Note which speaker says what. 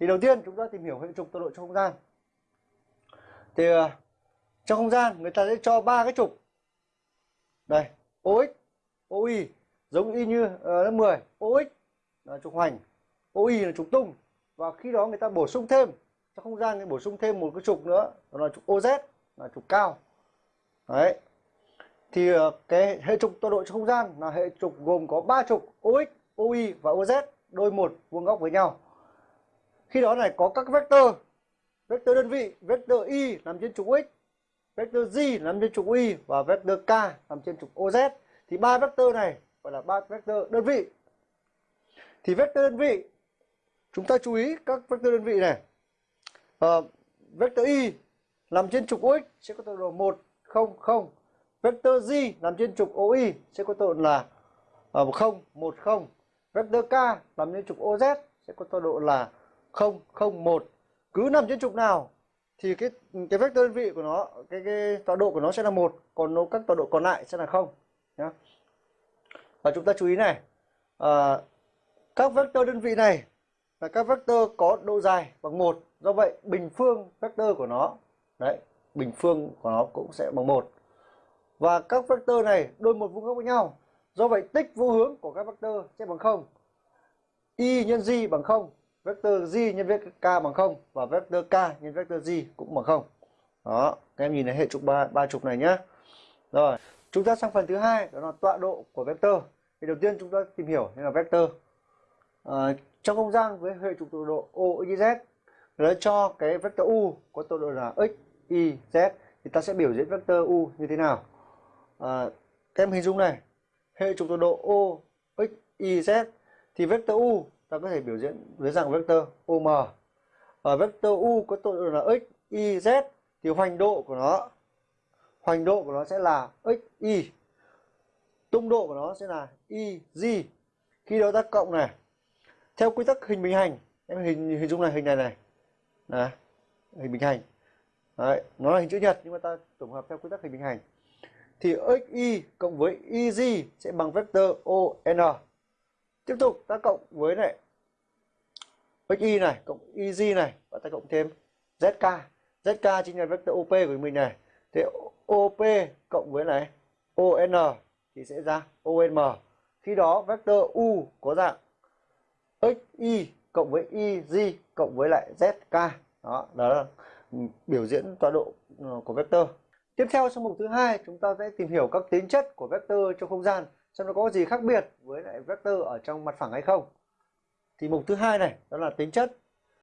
Speaker 1: thì đầu tiên chúng ta tìm hiểu hệ trục tọa độ trong không gian. Thì ờ, trong không gian người ta sẽ cho ba cái trục. Đây OX OY giống y như uh, lớp 10 OX là trục hoành OY là trục tung. Và khi đó người ta bổ sung thêm trong không gian thì bổ sung thêm một cái trục nữa đó là trục OZ là trục cao. Đấy. Thì uh, cái hệ trục tọa độ trong không gian là hệ trục gồm có ba trục OX OY và OZ đôi một vuông góc với nhau khi đó này có các vector vector đơn vị vector y nằm trên trục x vector z nằm trên trục y và vector k nằm trên trục oz thì ba vector này gọi là ba vector đơn vị. Thì vector đơn vị chúng ta chú ý các vector đơn vị này. Uh, vector y nằm trên trục x sẽ có tọa độ 1 0 0 vector z nằm trên trục OY sẽ có tọa độ là uh, 0 1 0 vector k nằm trên trục OZ sẽ có tọa độ là 0 0 1 cứ nằm trên trục nào thì cái cái vector đơn vị của nó cái cái tọa độ của nó sẽ là một còn nó các tọa độ còn lại sẽ là không nhá. Và chúng ta chú ý này à, các vector đơn vị này là các vector có độ dài bằng một. Do vậy bình phương vector của nó đấy bình phương của nó cũng sẽ bằng một. Và các vector này đôi một vuông góc với nhau. Do vậy tích vô hướng của các vector sẽ bằng không y nhân z bằng không vector z nhân vector k bằng không và vector k nhân vector z cũng bằng không. Đó các em nhìn thấy hệ trục ba ba trục này nhé rồi chúng ta sang phần thứ hai đó là tọa độ của vector. Thì đầu tiên chúng ta tìm hiểu nên là vector. À, trong không gian với hệ trục tọa độ o y z nó cho cái vector u có tọa độ là x y z thì ta sẽ biểu diễn vector u như thế nào? À, các em hình dung này hệ trục tọa độ o x y z thì vector u ta có thể biểu diễn dưới dạng vector OM. Ở vector U có tọa độ là x, y, z thì hoành độ của nó hoành độ của nó sẽ là x, y. Tung độ của nó sẽ là y, z. Khi đó ta cộng này. Theo quy tắc hình bình hành, em hình hình dung này hình này này. Này, hình bình hành. Đấy, nó là hình chữ nhật nhưng mà ta tổng hợp theo quy tắc hình bình hành. Thì xy cộng với YZ sẽ bằng vector ON tiếp tục ta cộng với này xy này, cộng YZ này và ta cộng thêm zk zk chính là vector op của mình này. Thế op cộng với này on thì sẽ ra om khi đó vector u có dạng xy cộng với YZ cộng với lại zk đó đó là biểu diễn tọa độ ờ, của vector. Tiếp theo, trong mục thứ hai, chúng ta sẽ tìm hiểu các tính chất của vector trong không gian xem nó có gì khác biệt với lại vector ở trong mặt phẳng hay không. Thì mục thứ hai này, đó là tính chất.